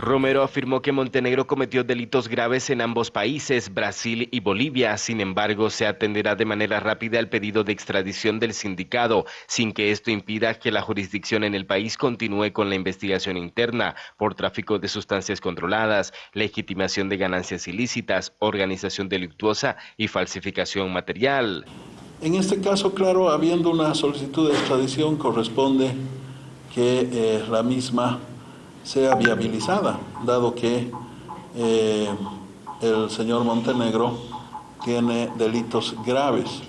Romero afirmó que Montenegro cometió delitos graves en ambos países, Brasil y Bolivia. Sin embargo, se atenderá de manera rápida el pedido de extradición del sindicado, sin que esto impida que la jurisdicción en el país continúe con la investigación interna por tráfico de sustancias controladas, legitimación de ganancias ilícitas, organización delictuosa y falsificación material. En este caso, claro, habiendo una solicitud de extradición, corresponde que eh, la misma sea viabilizada, dado que eh, el señor Montenegro tiene delitos graves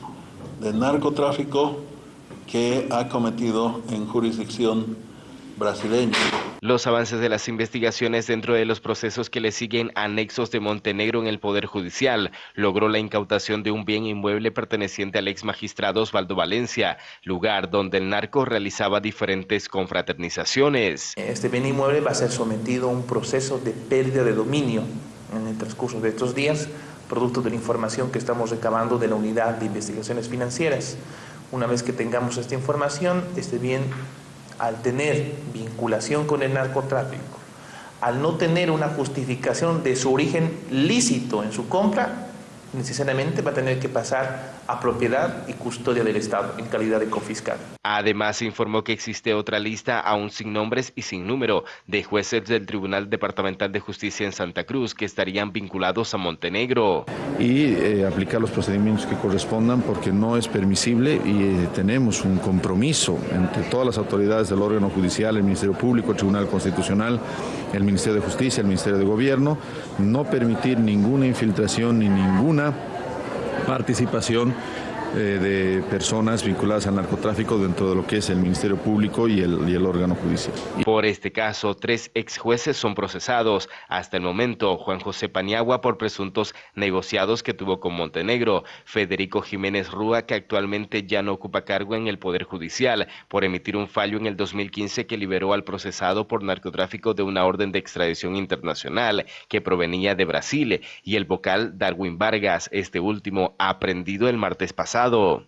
de narcotráfico que ha cometido en jurisdicción brasileña. Los avances de las investigaciones dentro de los procesos que le siguen anexos de Montenegro en el Poder Judicial logró la incautación de un bien inmueble perteneciente al ex magistrado Osvaldo Valencia, lugar donde el narco realizaba diferentes confraternizaciones. Este bien inmueble va a ser sometido a un proceso de pérdida de dominio en el transcurso de estos días, producto de la información que estamos recabando de la Unidad de Investigaciones Financieras. Una vez que tengamos esta información, este bien al tener vinculación con el narcotráfico, al no tener una justificación de su origen lícito en su compra, necesariamente va a tener que pasar a propiedad y custodia del Estado en calidad de confiscal. Además, informó que existe otra lista, aún sin nombres y sin número, de jueces del Tribunal Departamental de Justicia en Santa Cruz que estarían vinculados a Montenegro. Y eh, aplicar los procedimientos que correspondan porque no es permisible y eh, tenemos un compromiso entre todas las autoridades del órgano judicial, el Ministerio Público, el Tribunal Constitucional, el Ministerio de Justicia, el Ministerio de Gobierno, no permitir ninguna infiltración ni ninguna participación de personas vinculadas al narcotráfico dentro de lo que es el Ministerio Público y el, órgano judicial. Por este caso, tres ex jueces son procesados. Hasta el momento, Juan José Paniagua por presuntos negociados que tuvo con Montenegro, Federico Jiménez Rúa, que actualmente ya no ocupa cargo en el Poder Judicial, por emitir un fallo en el 2015 que liberó al procesado por narcotráfico de una orden de extradición internacional que provenía de Brasil, y el vocal Darwin Vargas, este último aprendido el martes pasado.